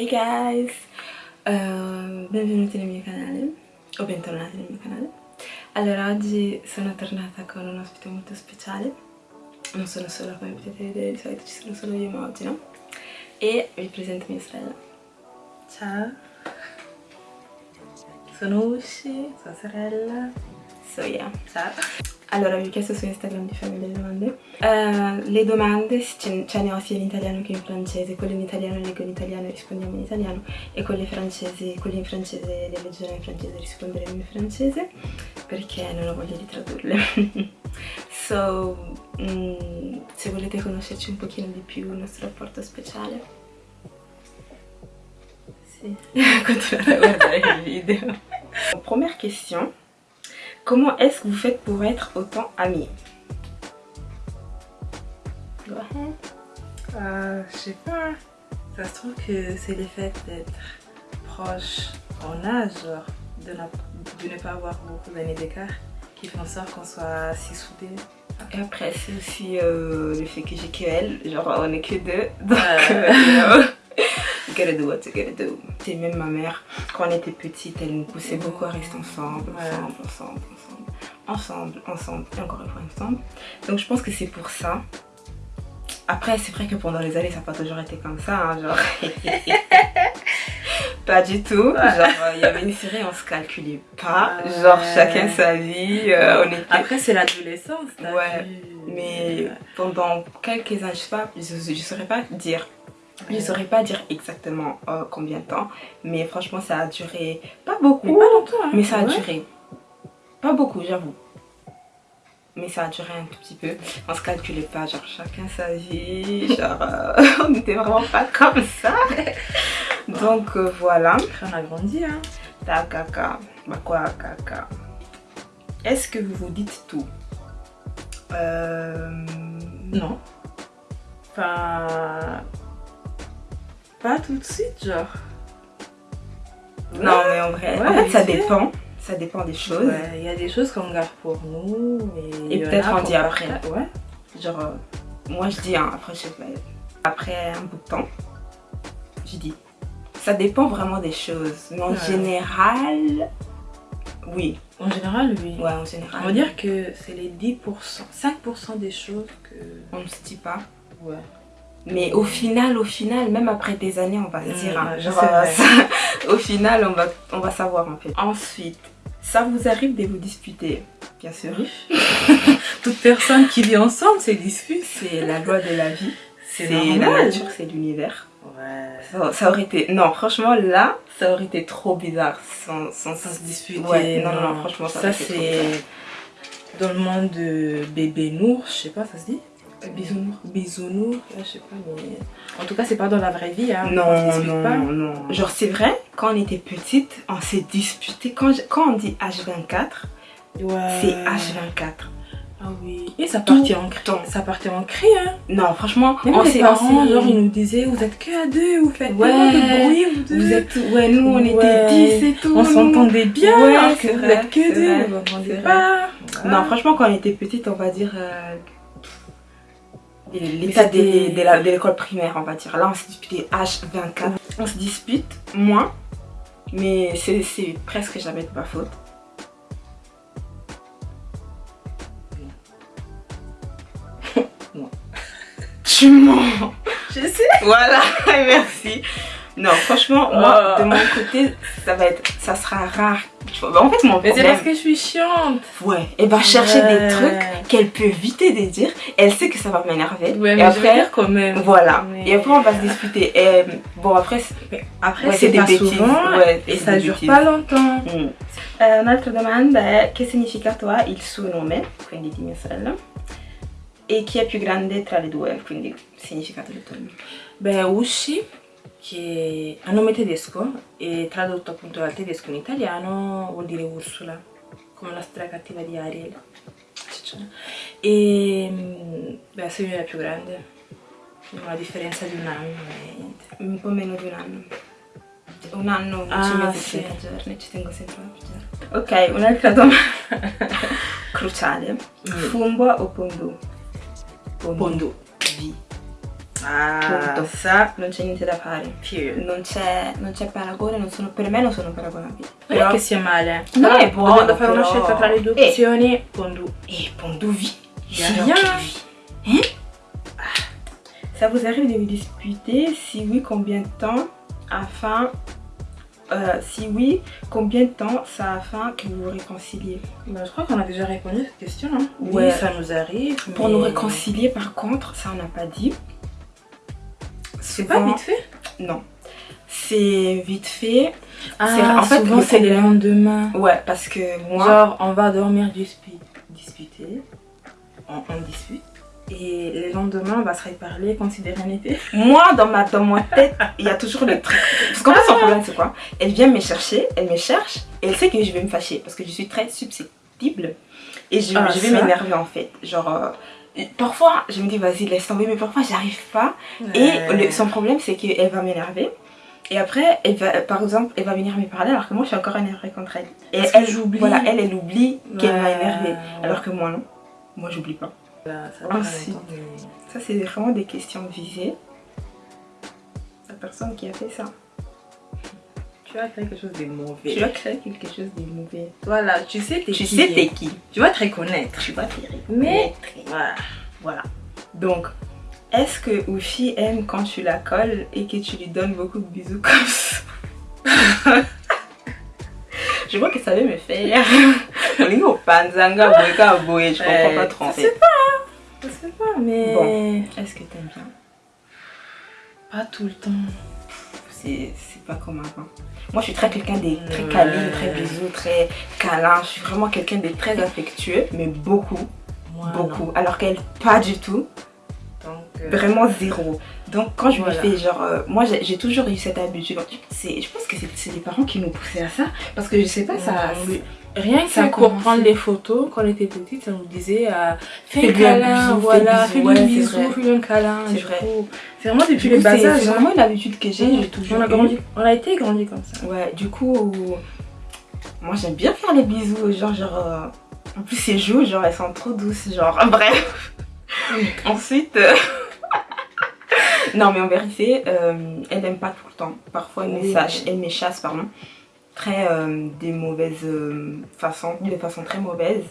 Hey guys! Uh, benvenuti nel mio canale, o bentornati nel mio canale. Allora, oggi sono tornata con un ospite molto speciale. Non sono sola, come potete vedere, di solito ci sono solo io, ma oggi no. E vi presento mia sorella. Ciao! Sono Ushi, sua sorella. So yeah, ciao! Allora, vi ho chiesto su Instagram di farmi delle domande. Uh, le domande ce, ne ho sia in italiano che in francese. Quelle in italiano leggo in italiano e rispondiamo in italiano. E quelle, francesi, quelle in francese le leggerò in francese e risponderemo in francese. Perché non ho voglia di tradurle. so, mm, se volete conoscerci un pochino di più il nostro rapporto speciale. Sì, continuate a guardare il video. Première question. Comment est-ce que vous faites pour être autant amis? Go ahead. Euh, je sais pas. Ça se trouve que c'est le fait d'être proche en âge, genre, de, ne, de ne pas avoir beaucoup d'années d'écart, qui font en sorte qu'on soit si soudés. Et après, c'est aussi euh, le fait que j'ai que elle, genre on est que deux, donc euh, gotta do what you gotta do. C'est même ma mère, quand on était petite, elle nous poussait beaucoup à rester ensemble, ensemble, ensemble, ensemble, ensemble, ensemble, et encore une fois ensemble. Donc je pense que c'est pour ça. Après, c'est vrai que pendant les années, ça n'a pas toujours été comme ça, hein, genre... pas du tout. Genre, il y avait une série, on se calculait pas. Genre, chacun sa vie. Euh, on était... Après, c'est l'adolescence. Ouais. Mais pendant quelques années, je sais pas, je, je saurais pas dire je ne saurais pas dire exactement euh, combien de temps, mais franchement ça a duré pas beaucoup, mais, pas longtemps, hein. mais ça a duré. Pas beaucoup, j'avoue. Mais ça a duré un tout petit peu. On se calculait pas, genre chacun sa vie, genre euh, on n'était vraiment pas comme ça. Donc euh, voilà. On a grandi, hein. Ta caca. Bah quoi, caca? Est-ce que vous vous dites tout? Euh... Non. Enfin pas tout de suite, genre. Non, mais en vrai, en fait, ça dépend. Ça dépend des choses. Il y a des choses qu'on garde pour nous. Mais Et peut-être on dit après. Ouais. Genre, euh, moi je dis, hein, après, je sais pas, après un bout de temps, je dis. Ça dépend vraiment des choses. Mais en général, oui. En général, oui. Ouais, en général. On va dire que c'est les 10%, 5% des choses que... On ne se dit pas. Ouais. Mais au final, au final, même après des années, on va se dire, hein, genre, au final, on va, on va savoir en fait. Ensuite, ça vous arrive de vous disputer? Bien sûr. Toute personne qui vit ensemble se dispute. C'est la loi de la vie. C'est la nature, c'est l'univers. Ouais. Ça, aurait été... Non, franchement, là, ça aurait été trop bizarre sans, sans, se disputer. Ouais, non, non, franchement, ça, ça c'est... Dans le monde de bébé nour, je sais pas, ça se dit? Bisounours. Bisounours, je sais pas, mais... En tout cas, c'est pas dans la vraie vie, hein. Non, non, pas. non. Genre, c'est vrai, quand on était petite, on s'est disputé. Quand, quand on dit H24, ouais. c'est H24. Ah oui. Et ça partait en cri. Ça partait en cri, hein. Non, franchement, Même on s'est genre, ils nous disaient, vous êtes que à deux, vous faites ouais, de bruit, vous deux. Vous êtes, ouais, nous, on était dix et tout. On s'entendait bien, ouais, alors que vous êtes que deux, vous pas. Non, franchement, quand on était petite, on va dire... Euh, l'état de, l'école primaire, on va dire. Là, on se dispute H24. On se dispute moins, mais c'est presque jamais de ma faute. Tu mens Je sais Voilà, merci non, franchement, moi, de mon côté, ça va être, ça sera rare. Bah, en fait, mon Mais c'est parce que je suis chiante. Ouais, elle va chercher des trucs qu'elle peut éviter de dire. Elle sait que ça va m'énerver. Ouais, mais et après, dire quand même. Voilà. Et après, on va se disputer. Et, bon, après, après c'est des bêtises. Souvent, ouais, et ça dure pas longtemps. Mm. Euh, un'altra domanda è che significa toi il nome, quindi di mia sorella, e chi è più grande tra le due, quindi significato del tuo nome? Beh, Ushi che è a nome tedesco e tradotto appunto dal tedesco in italiano vuol dire Ursula, come la storia cattiva di Ariel. E mm, beh, sei la più grande, una differenza di un anno e niente. Un po' meno di un anno. Un anno, 11 ah, sì. 30 giorni, ci tengo sempre a piacere. Ok, un'altra domanda cruciale. Mm. Fumbo o pondu? Pondu. pondu. V. Ah, Punto. ça, non c'è niente da fare. period. Non c'è, non paragone, non sono, per me non sono paragonabili. Non è che sia male. No, Però, è buono, dovendo fare una però- scelta tra le due Eh. opzioni, pondu. Et Pondovi, Y a rien. Hein Ça vous arrive de vous disputer Si oui, combien de temps afin... euh, si oui, combien de temps ça afin que vous vous réconciliez Bah, je crois qu'on a déjà répondu à cette question. Hein. Ouais. Oui, ça nous arrive. Pour mais- nous réconcilier, par contre, ça on n'a pas dit. C'est pas vite fait? Non. C'est vite fait. Ah, en fait, souvent c'est le lendemain. Ouais, parce que moi... Genre, on va dormir dispu- disputer. On, on dispute. Et le lendemain, on va se reparler comme si de rien n'était. Moi, dans ma, dans ma tête, il y a toujours le truc. Parce qu'en fait, son problème, c'est quoi? Elle vient me chercher, elle me cherche, et elle sait que je vais me fâcher. Parce que je suis très susceptible. Et je, Ah, je vais m'énerver, en fait. Genre, euh, parfois, je me dis, vas-y, laisse tomber, mais parfois, j'arrive pas. Et le- son problème, c'est qu'elle va m'énerver. Et après, elle va, par exemple, elle va venir me parler alors que moi, je suis encore énervée contre elle. Et Parce elle, j'oublie. Voilà, elle, elle oublie qu'elle m'a énervée. Alors que moi, non. Moi, j'oublie pas. Voilà, ça Ensuite. Ça, c'est vraiment des questions visées. La personne qui a fait ça. Tu as fait quelque chose de mauvais. Tu as créé quelque chose de mauvais. Voilà, tu sais t'es Tu qui. sais t'es qui. Tu vas te reconnaître. Tu vas Mais- reconnaître. Voilà. Voilà. Donc, est-ce que Ushi aime quand tu la colles et que tu lui donnes beaucoup de bisous comme ça? Je vois que ça veut me faire. Olingo panzanga boeka boé, je comprends pas trop fait. c'est pas, je sais pas, mais Bon. Est-ce que t'aimes bien? Pas tout le temps. C'est pas comme avant. Moi, je suis très quelqu'un de très Ouais. câlin, très bisous, très câlin. Je suis vraiment quelqu'un de très affectueux, mais beaucoup, beaucoup. Alors qu'elle, pas du tout. Donc, euh, Vraiment zéro. Donc quand je Voilà. me fais genre... euh, moi j'ai toujours eu cette habitude. Je pense que c'est- les parents qui nous poussaient à ça. Parce que je sais pas, ça... Oui. Rien que ça pour prendre les photos, quand on était petite, ça nous disait euh, fais un câlin, bisou, voilà, fais un bisou, fais-lui un câlin. C'est vrai. C'est vraiment depuis coup, bas c'est hein. vraiment une habitude que j'ai, j'ai toujours on a grandi, on a été grandi comme ça. Ouais, du coup, moi j'aime bien faire les bisous, genre, genre, euh, en plus ces joues, genre, elles sont trop douces, genre, bref. Ensuite, euh, non mais en vérité, euh, elle n'aime pas tout le temps. Parfois elle me, Oui. sache, elle me chasse, pardon, très euh, des mauvaises euh, façons, de façon très mauvaise.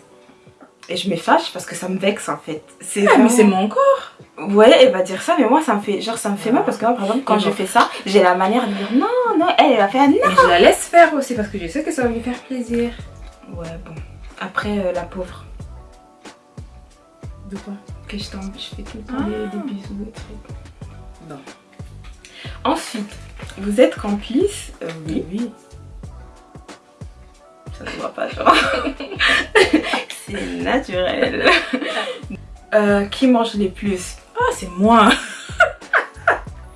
Et je me fâche parce que ça me vexe en fait. C'est Ah, mais c'est mon corps. Ouais, elle va dire ça, mais moi ça me fait, genre ça me fait mal parce que moi par exemple quand je fais ça, j'ai la manière de dire non, non, elle, elle va faire non. Et je la laisse faire aussi parce que je sais que ça va lui faire plaisir. Ouais, bon. Après, euh, la pauvre, De quoi? Que je tombe, je fais tout le temps Ah. des, des bisous, des trucs. Non. Ensuite, vous êtes complice Euh, Oui, Oui. Ça se voit pas, genre. C'est naturel. Euh, qui mange les plus? Ah, c'est moi.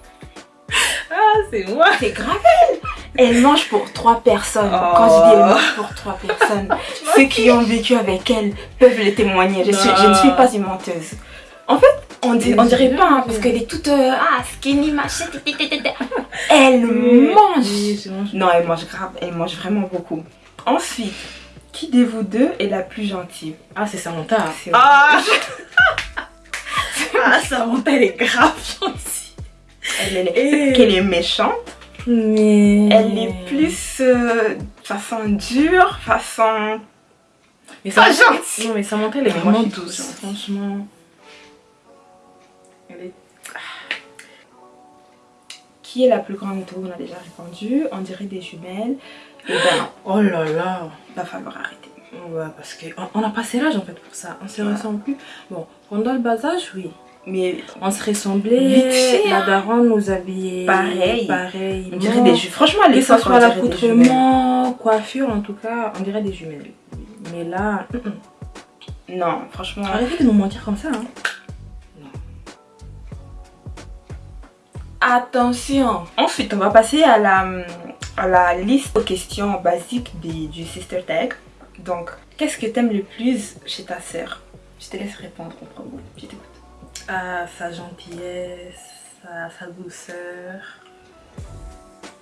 ah, c'est moi. C'est grave. Elle mange pour trois personnes. Oh. Quand je dis elle mange pour trois personnes, ceux qui ont vécu avec elle peuvent le témoigner. Je, suis- je ne suis pas une menteuse. En fait, on, dit, on dirait pas, hein, parce qu'elle est toute euh, ah, skinny, machin. Elle mange. Non, elle mange grave, elle mange vraiment beaucoup. Ensuite, qui de vous deux est la plus gentille? Ah, c'est Samantha. Ah, ah Samantha, elle est grave gentille. Elle, est, Et- qu'elle est méchante, Mais. elle est plus euh, façon dure, façon Mais pas Samantha- gentille. Non, mais Samantha, elle est moi, vraiment douce, hein, franchement. Elle est. Qui est la plus grande de vous On a déjà répondu. On dirait des jumelles. Et ben, Oh là là. va falloir arrêter. Ouais, parce qu'on on a passé l'âge en fait pour ça. On se Ouais. ressemble plus. Bon, pendant le bas âge, oui. Mais On se ressemblait. Vite fait, La hein. daronne nous habillait. Pareil. Pareil. on dirait des jumelles. Franchement, les Que ce fois, soit l'accoutrement, coiffure, en tout cas, on dirait des jumelles. Mais là, mm, mm. Non, franchement. arrêtez de nous mentir comme ça. Hein. Attention Ensuite, on va passer à la, à la liste de questions basiques des- du Sister Tag. Donc, qu'est-ce que t'aimes le plus chez ta sœur? Je te laisse répondre en premier. Je t'écoute. Ah, sa gentillesse, sa, sa douceur.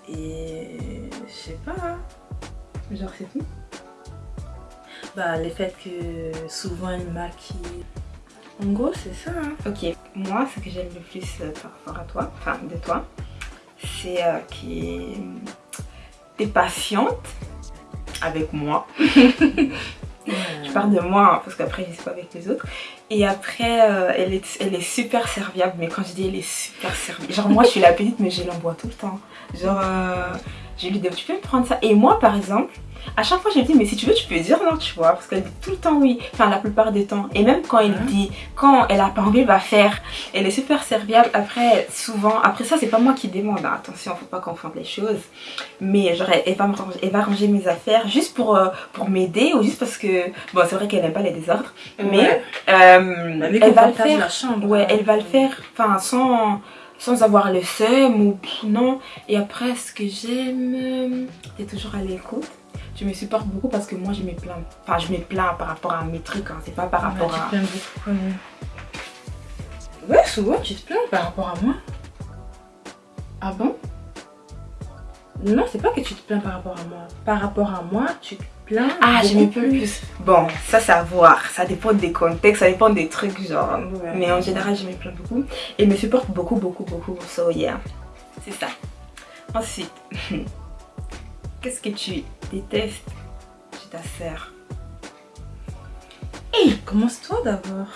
Et je sais pas. hein. Genre, c'est tout Bah, le fait que souvent elle maquille. En gros, c'est ça. Hein. Ok, moi, ce que j'aime le plus euh, par rapport à toi, enfin de toi, c'est euh, que t'es patiente avec moi. Je parle de moi hein, parce qu'après je sais pas avec les autres. Et après euh, elle, est, elle est super serviable. Mais quand je dis elle est super serviable, genre moi je suis la petite mais je l'envoie tout le temps. Genre euh, je lui dis tu peux me prendre ça. Et moi par exemple, à chaque fois je lui dis mais si tu veux tu peux dire non tu vois parce qu'elle dit tout le temps oui. Enfin la plupart des temps. Et même quand elle dit quand elle a pas envie elle va faire. Elle est super serviable. Après souvent après ça c'est pas moi qui demande hein. attention faut pas confondre les choses. Mais genre elle, va me ranger, elle va ranger mes affaires juste pour euh, pour m'aider ou juste parce que bon c'est vrai qu'elle n'aime pas les désordres. Mais euh, elle va le faire. la chambre. ouais elle va le faire. Enfin sans sans avoir le seum ou non et après ce que j'aime t'es toujours à l'écoute tu me supportes beaucoup parce que moi je me plains enfin je me plains par rapport à mes trucs hein. c'est pas par rapport Ouais, à tu beaucoup. Ouais, souvent tu te plains par rapport à moi. ah bon? Non, c'est pas que tu te plains par rapport à moi. Par rapport à moi, tu te plains. ah je beaucoup me plains plus bon ça c'est à voir ça dépend des contextes ça dépend des trucs genre Ouais. mais en général je me plains beaucoup et me supporte beaucoup beaucoup beaucoup so yeah c'est ça ensuite qu'est-ce que tu détestes chez ta sœur? Hey, commence-toi d'abord.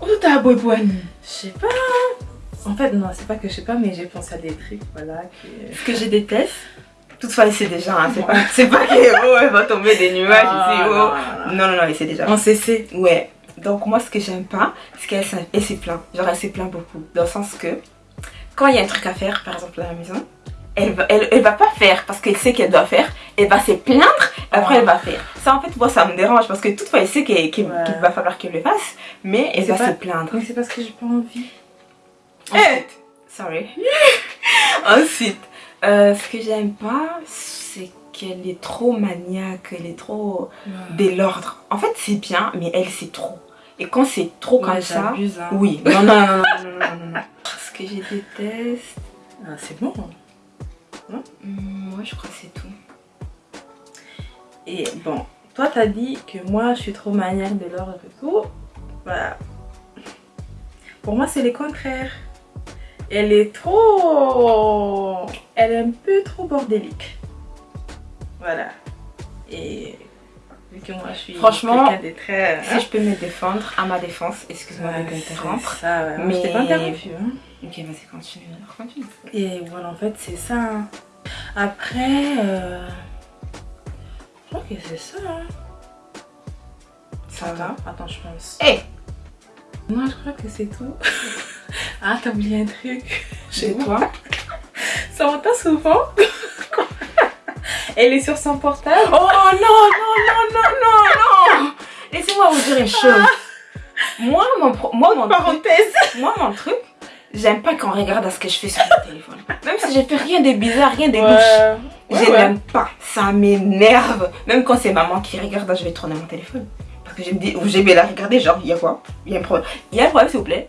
oh ta boybouane Je sais pas. En fait, non, c'est pas que je sais pas, mais j'ai pensé à des trucs, voilà. Que... Ce que je déteste, toutefois, c'est déjà, hein, c'est pas, c'est pas que oh, elle va tomber des nuages Ah, ici, oh. non, non, non. Mais c'est déjà. En CC. Ouais. Donc, moi, ce que j'aime pas, c'est qu'elle s'est plaint. Genre, elle s'est plaint beaucoup. Dans le sens que, quand il y a un truc à faire, par exemple, à la maison, elle va, elle, elle va pas faire parce qu'elle sait qu'elle doit faire. Elle va se plaindre, après, elle va faire. Ça, en fait, moi, ça me dérange parce que toutefois, elle sait qu'il Ouais. va falloir qu'elle le fasse, mais elle va pas- se plaindre. Mais c'est parce que j'ai pas envie. Eh, Sorry. Ensuite, euh, ce que j'aime pas, c'est qu'elle est trop maniaque, elle est trop de l'ordre. En fait, c'est bien, mais elle, c'est trop. Et quand c'est trop comme Ouais, ça, j'abuse, hein. oui. Non, non, non, non, non, non, non, non. Ce que je déteste, Ah, c'est bon. hmm, moi, je crois que c'est tout. Et bon, toi t'as dit que moi je suis trop maniaque de l'ordre et tout. Voilà. Pour moi c'est le contraire. Elle est trop... Elle est un peu trop bordélique. Voilà. Et vu que moi je suis Franchement, de très... Si je peux me défendre, à ma défense, excuse-moi de Ouais, t'interrompre. c'est ça, ouais. Mais- Je t'ai pas interrompu. Hein. Ok, vas-y, continue. continue. Et voilà, en fait, c'est ça. hein. Après, euh, je crois que c'est ça. hein. Ça va Attends, je pense. Eh Non, je crois que c'est tout. ah, t'as oublié un truc. Chez toi Ça m'entend souvent. Elle est sur son portable. Oh non, non, non, non, non, non Laissez-moi vous dire une chose. Moi, mon, moi, mon truc, Parenthèse. moi, mon truc, j'aime pas qu'on regarde à ce que je fais sur mon téléphone. Même si j'ai fait rien de bizarre, rien de louche. Ouais. Je ouais. n'aime pas. Ça m'énerve. Même quand c'est maman qui regarde, je vais tourner mon téléphone. Parce que je me dis, ou je vais la regarder, genre, il y a quoi? Il y a un problème. Il y a un problème, s'il vous plaît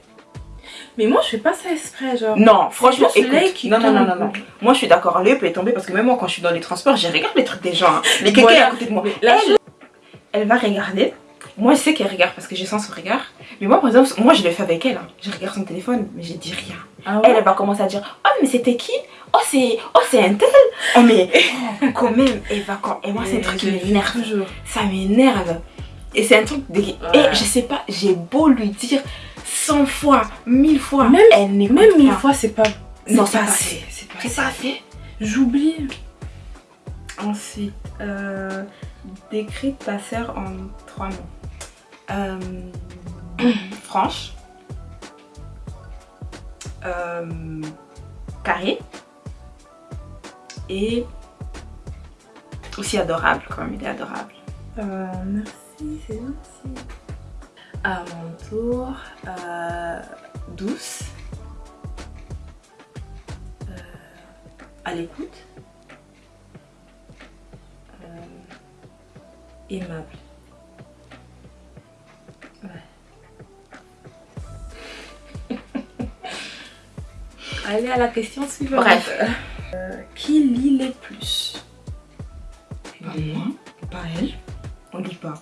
Mais moi, je fais pas ça exprès, genre. Non, franchement, écoute. qui Non, non, non, non, non. Moi, je suis d'accord, l'œil peut tomber parce que même moi, quand je suis dans les transports, je regarde les trucs des gens. hein. Les quelqu'un Voilà. à côté de moi. Là, elle, elle va regarder. Moi, je sais qu'elle regarde parce que je sens son regard. Mais moi, par exemple, moi, je le fais avec elle. hein. Je regarde son téléphone, mais je dis rien. Ah Elle, ouais? Elle va commencer à dire Oh, mais c'était qui? Oh, c'est oh, un tel Oh, mais oh, quand même, elle va quand. Et moi, c'est un truc qui m'énerve. toujours. Ça m'énerve. Et c'est un truc. De... Et je sais pas, j'ai beau lui dire 100 fois, 1000 fois. Même- elle Même mille pas. fois, c'est pas. Non, c'est c'est pas assez. C'est pas assez. pas assez. J'oublie. Ensuite, euh, décris ta sœur en trois mots. Euh, franche. Euh, carrée. Et aussi adorable, quand même, il est adorable. Euh, merci, c'est gentil. À mon tour, euh, douce. Euh, à l'écoute. Euh, aimable. Ouais. Allez à la question suivante. Bref. Euh, qui lit les plus? Pas moi, pas elle. On lit pas,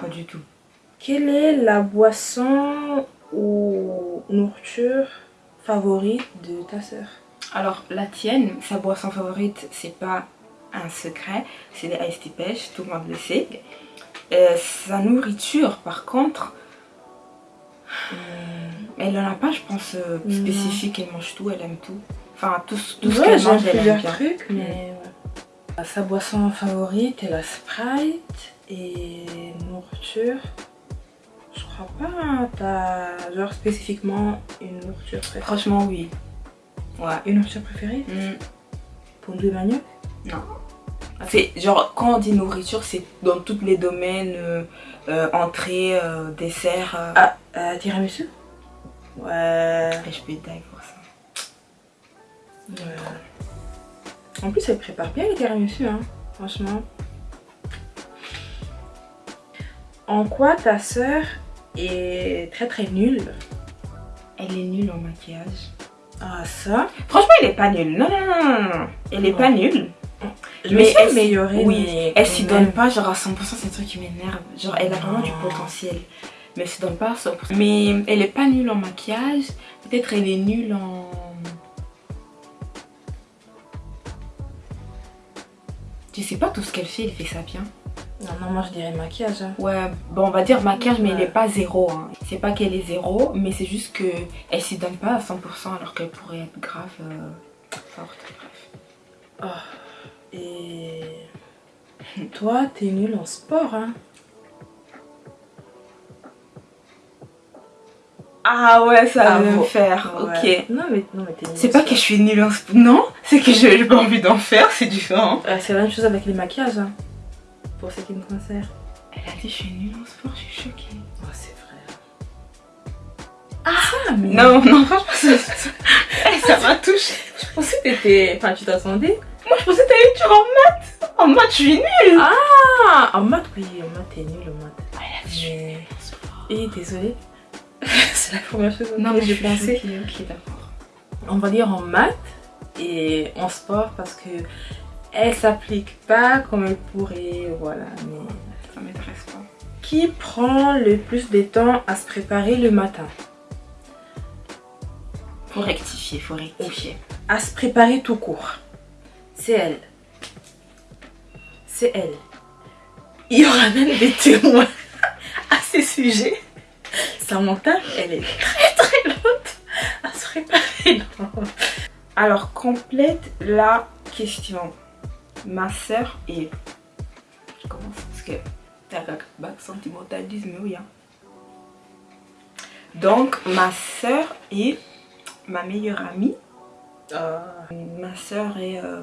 pas du tout. Quelle est la boisson ou nourriture favorite de ta sœur? Alors, la tienne, sa boisson favorite, c'est pas un secret, c'est les tea pêche, tout le monde le sait. Euh, sa nourriture, par contre, hmm, elle en a pas, je pense, euh, spécifique, elle mange tout, elle aime tout. Enfin, tout, tout ce qu'elle mange, elle aime bien. Trucs, mais Sa boisson favorite est la Sprite et nourriture. Je crois pas, t'as genre spécifiquement une nourriture préférée Franchement, oui. Ouais. Une nourriture préférée mm. Pour de manioc Non. C'est genre, quand on dit nourriture, c'est dans tous les domaines, euh, euh entrée, euh, dessert. Ah, tiramisu Ouais. Et je peux pour ça. Ouais. En plus, elle prépare bien les tiramisu, hein, franchement. En quoi ta sœur est très très nulle Elle est nulle en maquillage. Ah ça? Franchement, elle est pas nulle. Non, non, non, non. Elle est pas nulle. Je mais elle s'améliorer. Oui, elle s'y donne pas genre à 100%, c'est un truc qui m'énerve. Genre, elle a vraiment du potentiel. Mais elle s'y donne pas à 100%. Mais elle est pas nulle en maquillage. Peut-être elle est nulle en... Je sais pas tout ce qu'elle fait, elle fait ça bien. Non, moi je dirais maquillage. Hein. Ouais, bon, on va dire maquillage, mais elle est pas zéro. Hein. C'est pas qu'elle est zéro, mais c'est juste qu'elle s'y donne pas à 100% alors qu'elle pourrait être grave euh, forte. Bref. Oh. Et toi, t'es nulle en sport, hein Ah ouais, ça va me faire. Ok. Non, mais, non, mais C'est pas que je suis nulle en sport. Non, c'est que j'ai pas envie d'en faire, c'est différent. Euh, c'est la même chose avec les maquillages. Hein pour ce qui me concerne. Elle a dit je suis nulle en sport, je suis choquée. Oh c'est vrai. Ah mais... Non, non, franchement ça, ça m'a touchée. Je pensais que t'étais... Enfin tu t'attendais Moi je pensais que t'allais dire en maths. En maths je suis nulle. Ah En maths oui, en maths t'es nulle en maths. Ah, elle a dit je suis nulle en sport. Et désolée. c'est la première chose non, mais j'ai pensé. Ok, d'accord. On va dire en maths et en sport parce que elle s'applique pas comme elle pourrait, voilà, mais ça m'intéresse pas. Qui prend le plus de temps à se préparer le matin? Faut rectifier, faut rectifier. À se préparer tout court. C'est elle. C'est elle. Il y aura même des témoins à ces sujets. Sa elle est très très lente à se préparer. Alors, complète la question ma soeur est... Je commence parce que t'as bac sentimentalisme, oui. Hein. Donc, ma soeur est ma meilleure amie. Euh, ma soeur est euh,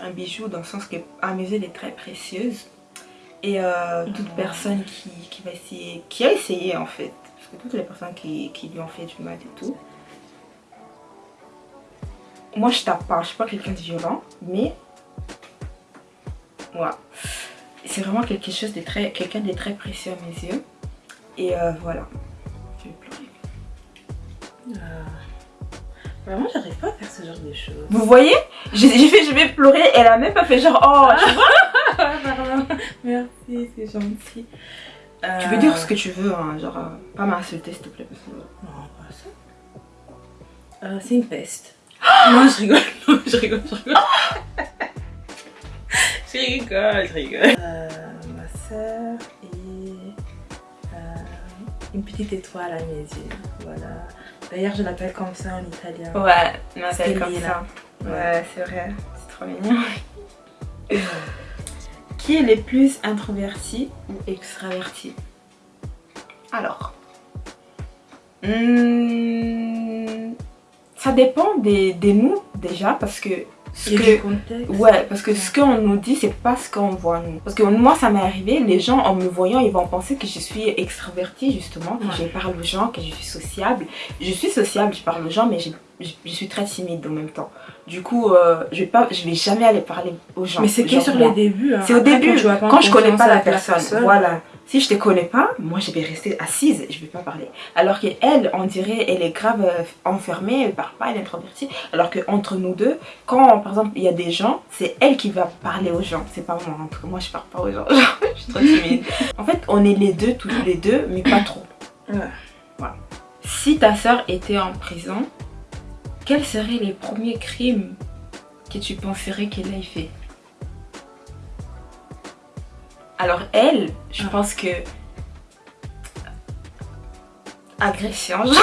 un bijou dans le sens que à mes yeux elle est très précieuse. Et euh, toute personne qui, qui, va essayer, qui a essayé en fait, parce que toutes les personnes qui, qui lui ont fait du mal et tout, moi je tape pas, je suis pas quelqu'un de violent, mais C'est vraiment quelque chose de très, quelqu'un de très précieux à mes yeux. Et euh, voilà. Je vais pleurer. Euh, vraiment, j'arrive pas à faire ce genre de choses. Vous voyez? J'ai fait je vais pleurer, elle a même pas fait genre oh, tu vois? Merci, c'est gentil. Tu peux dire ce que tu veux, hein, genre euh, pas m'insulter s'il te plaît. Non, pas ça. c'est une peste. non, je rigole, non, je rigole, je rigole. je rigole, je rigole. Euh, ma soeur est euh, une petite étoile à mes yeux. Voilà. D'ailleurs, je l'appelle comme ça en italien. Ouais, je m'appelle comme ça. Ouais, c'est vrai. C'est trop mignon. Qui est le plus introverti ou extraverti? Alors, hmm, ça dépend des, des nous déjà parce que Ouais, parce que ce qu'on nous dit, c'est pas ce qu'on voit nous. Parce que moi, ça m'est arrivé, les gens en me voyant, ils vont penser que je suis extravertie justement, que je parle aux gens, que je suis sociable. Je suis sociable, je parle aux gens, mais je, je, suis très timide en même temps. Du coup, euh, je vais pas, je vais jamais aller parler aux gens. Mais c'est que sur les débuts. Hein. C'est au début, quand, je connais pas la personne. Voilà. Si je te connais pas, moi je vais rester assise, je vais pas parler. Alors qu'elle, on dirait, elle est grave euh, enfermée, elle parle pas, elle est introvertie. Alors qu'entre nous deux, quand par exemple il y a des gens, c'est elle qui va parler aux gens. C'est pas moi, en tout cas moi je parle pas aux gens, je suis trop timide. en fait, on est les deux, tous les deux, mais pas trop. Voilà. si ta soeur était en prison, quels seraient les premiers crimes que tu penserais qu'elle ait fait? Alors elle, je Ah. pense que... Agression, genre.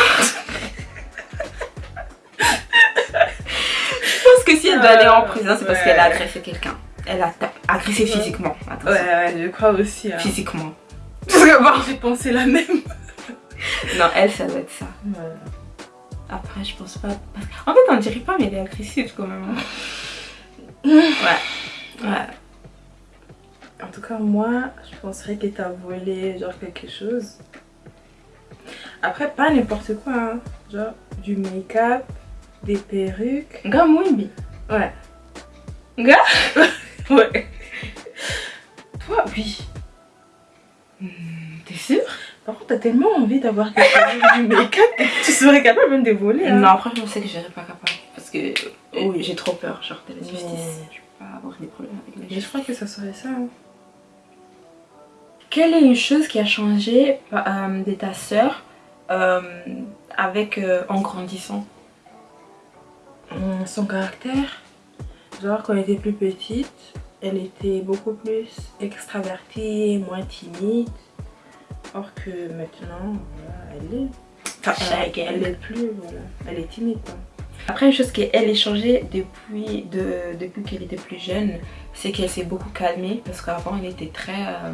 je pense que si elle doit aller en prison, c'est parce Ouais. qu'elle a agressé quelqu'un. Elle a agressé physiquement. Attention. Ouais, ouais, je crois aussi. hein. Physiquement. Parce que bon, J'ai pensé la même. Non, elle, ça doit être ça. Après, je pense pas. En fait, on dirait pas, mais elle est agressive quand même. ouais. Ouais. En tout cas, moi, je penserais que t'as volé genre quelque chose. Après, pas n'importe quoi, hein. Genre du make-up, des perruques. Gars, Mwimbi. Ouais. Gars Ouais. Toi, oui. Hmm, T'es sûr? Par contre, t'as tellement envie d'avoir quelque chose du make-up que tu serais capable même de voler. hein. Non, après, je sais que je serais pas capable. Parce que euh, Oui. j'ai trop peur, genre de la justice. Mais- Je peux pas avoir des problèmes avec la Mais justice. je crois que ça serait ça. hein. Quelle est une chose qui a changé euh, de ta sœur euh, avec euh, en grandissant? Hum, Son caractère, genre quand elle était plus petite, elle était beaucoup plus extravertie, moins timide. Or que maintenant, elle est. Enfin, Euh, elle est plus, voilà. Elle est timide. Après, une chose qu'elle a changé depuis, de, depuis qu'elle était plus jeune, c'est qu'elle s'est beaucoup calmée parce qu'avant elle était très, euh,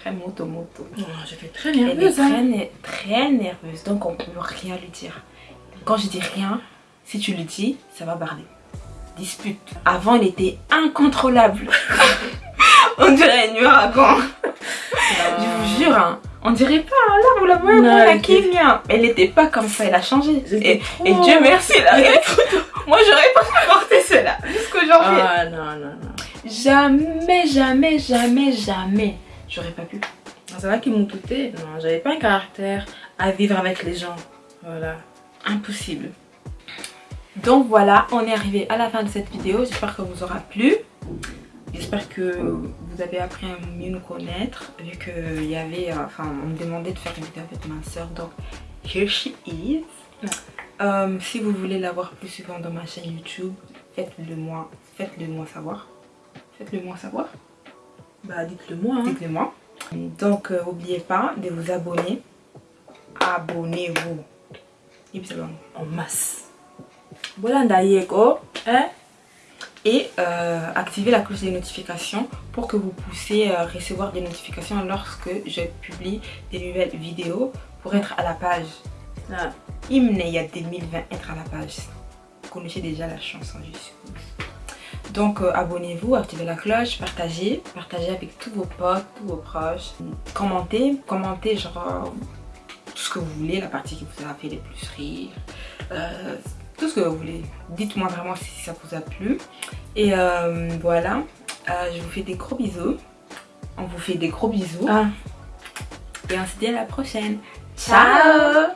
très moto-moto. Oh, je vais très Elle est nerveuse. très, Hein. né- très nerveuse, donc on peut rien lui dire. Quand je dis rien, si tu lui dis, ça va barder. Dispute. Avant, elle était incontrôlable. on dirait un ouragan. Je vous jure, hein. on dirait pas, hein, là vous la voyez, Non, elle qui était- vient. Elle n'était pas comme ça, elle a changé. Et, trop- et Dieu merci, là. Moi j'aurais pas supporté cela jusqu'aujourd'hui. Ah non, non, non. Jamais, jamais, jamais, jamais. J'aurais pas pu. C'est vrai qu'ils m'ont douté. Non, j'avais pas un caractère à vivre avec les gens. Voilà. Impossible. Donc voilà, on est arrivé à la fin de cette vidéo. J'espère que vous aura plu. J'espère que vous avez appris à mieux nous connaître. Vu qu'il y avait, euh, enfin, on me demandait de faire une vidéo avec ma soeur. Donc, here she is. Euh, si vous voulez la voir plus souvent dans ma chaîne YouTube, faites-le moi, faites-le moi savoir. Faites-le moi savoir. Bah dites-le moi. Hein. Dites-le moi. Donc, euh, n'oubliez pas de vous abonner. Abonnez-vous. Ypsilon. En masse. Voilà Ndayeko. Hein? et euh, activer la cloche des notifications pour que vous puissiez euh, recevoir des notifications lorsque je publie des nouvelles vidéos pour être à la page. Ah. Hymne, il y a 2020, être à la page. Vous connaissez déjà la chanson, je suppose. Donc euh, abonnez-vous, activez la cloche, partagez, partagez avec tous vos potes, tous vos proches. Commentez, commentez genre euh, tout ce que vous voulez, la partie qui vous a fait le plus rire. Euh, tout ce que vous voulez. Dites-moi vraiment si ça vous a plu. Et euh, voilà, je vous fais des gros bisous. On vous fait des gros bisous. Ah. Et on se dit à la prochaine. Ciao